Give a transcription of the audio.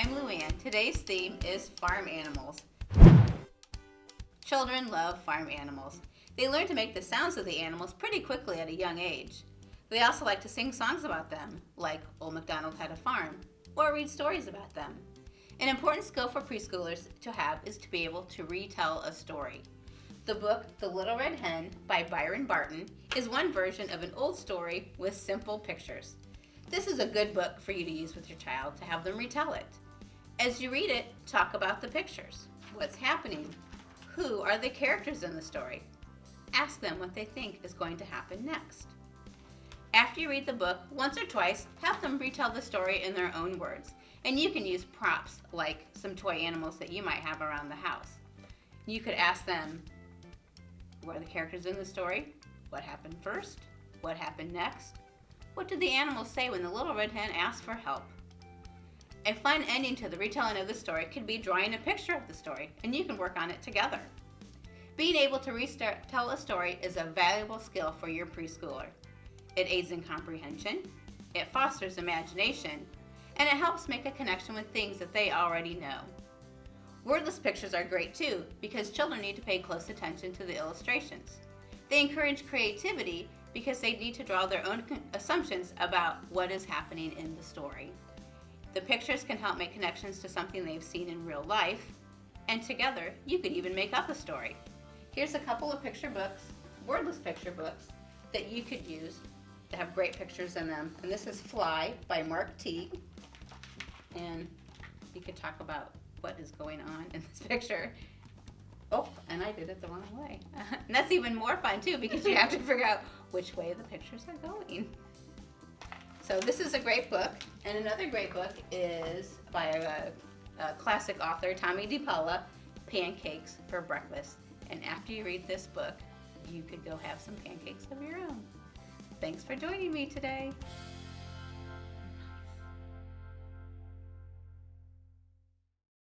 I'm Luann. Today's theme is farm animals. Children love farm animals. They learn to make the sounds of the animals pretty quickly at a young age. They also like to sing songs about them, like Old MacDonald Had a Farm, or read stories about them. An important skill for preschoolers to have is to be able to retell a story. The book, The Little Red Hen by Byron Barton, is one version of an old story with simple pictures. This is a good book for you to use with your child to have them retell it. As you read it, talk about the pictures. What's happening? Who are the characters in the story? Ask them what they think is going to happen next. After you read the book once or twice, have them retell the story in their own words. And you can use props like some toy animals that you might have around the house. You could ask them, what are the characters in the story? What happened first? What happened next? What did the animals say when the little red hen asked for help? A fun ending to the retelling of the story could be drawing a picture of the story, and you can work on it together. Being able to retell a story is a valuable skill for your preschooler. It aids in comprehension, it fosters imagination, and it helps make a connection with things that they already know. Wordless pictures are great too because children need to pay close attention to the illustrations. They encourage creativity because they need to draw their own assumptions about what is happening in the story. The pictures can help make connections to something they've seen in real life, and together you could even make up a story. Here's a couple of picture books, wordless picture books, that you could use to have great pictures in them. And this is Fly by Mark Teague. And you could talk about what is going on in this picture. Oh, and I did it the wrong way. and that's even more fun too because you have to figure out which way the pictures are going. So this is a great book. And another great book is by a, a classic author, Tomie dePaola, Pancakes for Breakfast. And after you read this book, you could go have some pancakes of your own. Thanks for joining me today.